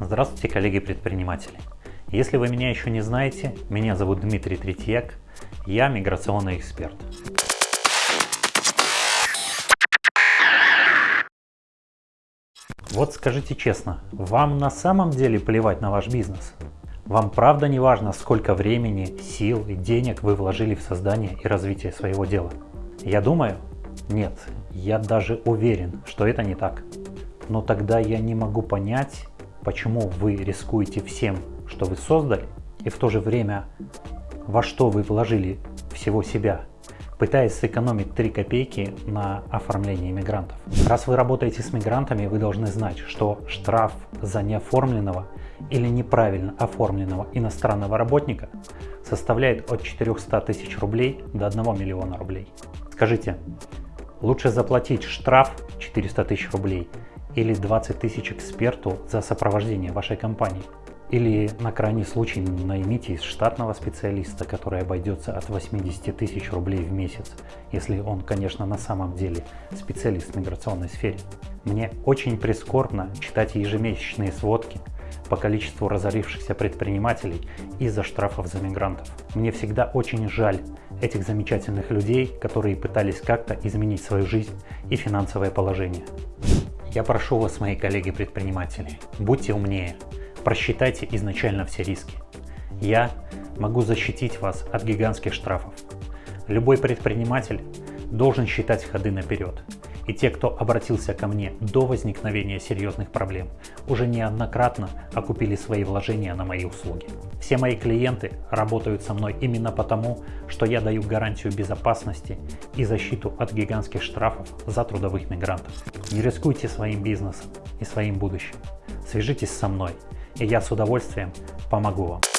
Здравствуйте, коллеги-предприниматели! Если вы меня еще не знаете, меня зовут Дмитрий Третьяк, я миграционный эксперт. Вот скажите честно, вам на самом деле плевать на ваш бизнес? Вам правда не важно, сколько времени, сил и денег вы вложили в создание и развитие своего дела? Я думаю, нет, я даже уверен, что это не так. Но тогда я не могу понять, почему вы рискуете всем, что вы создали, и в то же время во что вы вложили всего себя, пытаясь сэкономить 3 копейки на оформлении мигрантов. Раз вы работаете с мигрантами, вы должны знать, что штраф за неоформленного или неправильно оформленного иностранного работника составляет от 400 тысяч рублей до 1 миллиона рублей. Скажите, лучше заплатить штраф 400 тысяч рублей или 20 тысяч эксперту за сопровождение вашей компании. Или на крайний случай наймите из штатного специалиста, который обойдется от 80 тысяч рублей в месяц, если он, конечно, на самом деле специалист в миграционной сфере. Мне очень прискорбно читать ежемесячные сводки по количеству разорившихся предпринимателей из-за штрафов за мигрантов. Мне всегда очень жаль этих замечательных людей, которые пытались как-то изменить свою жизнь и финансовое положение. Я прошу вас, мои коллеги-предприниматели, будьте умнее, просчитайте изначально все риски. Я могу защитить вас от гигантских штрафов. Любой предприниматель должен считать ходы наперед и те, кто обратился ко мне до возникновения серьезных проблем, уже неоднократно окупили свои вложения на мои услуги. Все мои клиенты работают со мной именно потому, что я даю гарантию безопасности и защиту от гигантских штрафов за трудовых мигрантов. Не рискуйте своим бизнесом и своим будущим. Свяжитесь со мной, и я с удовольствием помогу вам.